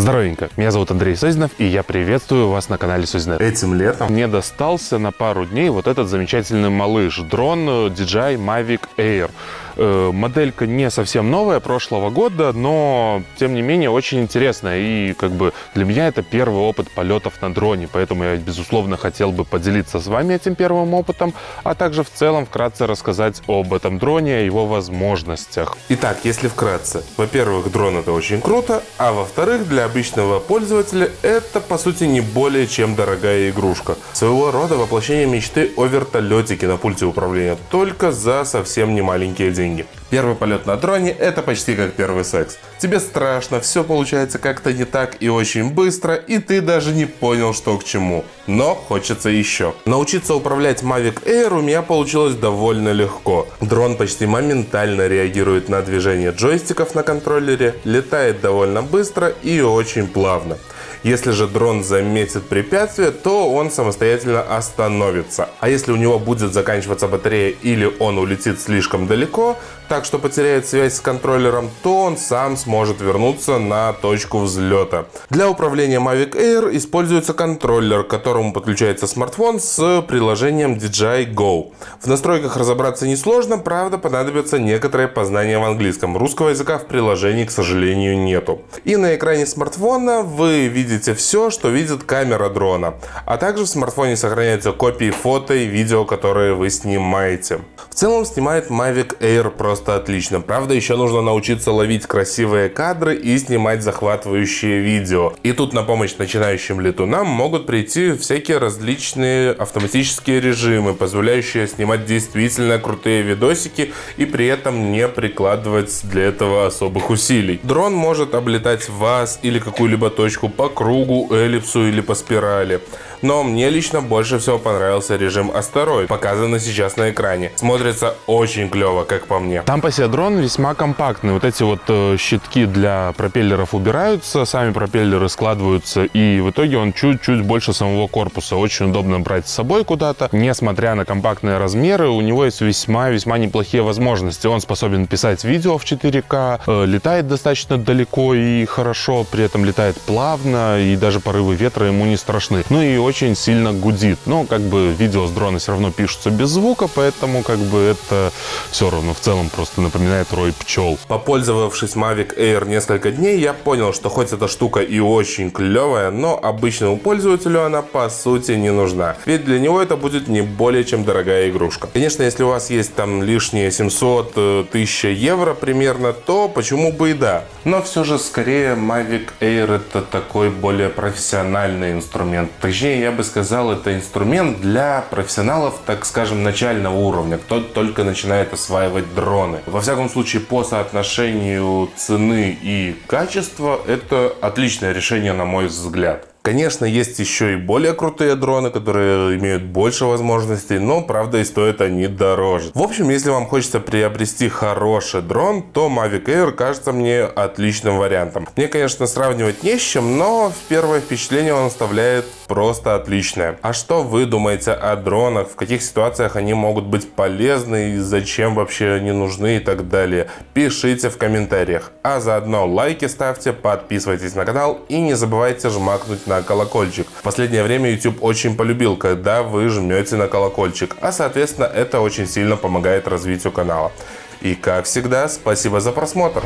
Здоровенько, меня зовут Андрей Созинов, и я приветствую вас на канале Созинет. Этим летом Мне достался на пару дней вот этот замечательный малыш, дрон э, DJI Mavic Air. Э, Моделька не совсем новая, прошлого года, но, тем не менее, очень интересная. И, как бы, для меня это первый опыт полетов на дроне, поэтому я, безусловно, хотел бы поделиться с вами этим первым опытом, а также в целом вкратце рассказать об этом дроне, о его возможностях. Итак, если вкратце. Во-первых, дрон это очень круто, а во-вторых, для обычного пользователя это по сути не более чем дорогая игрушка. Своего рода воплощение мечты о вертолетике на пульте управления, только за совсем немаленькие деньги. Первый полет на дроне это почти как первый секс. Тебе страшно, все получается как-то не так и очень быстро, и ты даже не понял, что к чему. Но хочется еще. Научиться управлять Mavic Air у меня получилось довольно легко. Дрон почти моментально реагирует на движение джойстиков на контроллере, летает довольно быстро и очень плавно. Если же дрон заметит препятствие, то он самостоятельно остановится. А если у него будет заканчиваться батарея или он улетит слишком далеко, так что потеряет связь с контроллером, то он сам сможет вернуться на точку взлета. Для управления Mavic Air используется контроллер, к которому подключается смартфон с приложением DJI Go. В настройках разобраться несложно, правда понадобится некоторое познание в английском. Русского языка в приложении, к сожалению, нету. И на экране смартфона вы видите все, что видит камера дрона. А также в смартфоне сохраняются копии фото и видео, которые вы снимаете. В целом снимает Mavic Air просто отлично. Правда, еще нужно научиться ловить красивые кадры и снимать захватывающие видео. И тут на помощь начинающим летунам могут прийти всякие различные автоматические режимы, позволяющие снимать действительно крутые видосики и при этом не прикладывать для этого особых усилий. Дрон может облетать вас или какую-либо точку по кругу, эллипсу или по спирали. Но мне лично больше всего понравился режим астероид, показанный сейчас на экране. Смотрится очень клево, как по мне. Там дрон весьма компактный. Вот эти вот э, щитки для пропеллеров убираются, сами пропеллеры складываются, и в итоге он чуть-чуть больше самого корпуса. Очень удобно брать с собой куда-то. Несмотря на компактные размеры, у него есть весьма-весьма неплохие возможности. Он способен писать видео в 4К, э, летает достаточно далеко и хорошо, при этом летает плавно, и даже порывы ветра ему не страшны. Ну и очень сильно гудит. Но как бы видео с дрона все равно пишутся без звука, поэтому как бы это все равно в целом просто напоминает рой пчел. Попользовавшись Mavic Air несколько дней, я понял, что хоть эта штука и очень клевая, но обычному пользователю она по сути не нужна. Ведь для него это будет не более чем дорогая игрушка. Конечно, если у вас есть там лишние 700 1000 евро примерно, то почему бы и да. Но все же скорее Mavic Air это такой более профессиональный инструмент. Точнее, я бы сказал, это инструмент для профессионалов, так скажем, начального уровня, кто только начинает осваивать дроны. Во всяком случае, по соотношению цены и качества, это отличное решение, на мой взгляд. Конечно, есть еще и более крутые дроны, которые имеют больше возможностей, но, правда, и стоят они дороже. В общем, если вам хочется приобрести хороший дрон, то Mavic Air кажется мне отличным вариантом. Мне, конечно, сравнивать не с чем, но в первое впечатление он оставляет просто отличное. А что вы думаете о дронах? В каких ситуациях они могут быть полезны и зачем вообще они нужны и так далее? Пишите в комментариях. А заодно лайки ставьте, подписывайтесь на канал и не забывайте жмакнуть на колокольчик. В последнее время YouTube очень полюбил, когда вы жмете на колокольчик, а соответственно это очень сильно помогает развитию канала. И как всегда, спасибо за просмотр.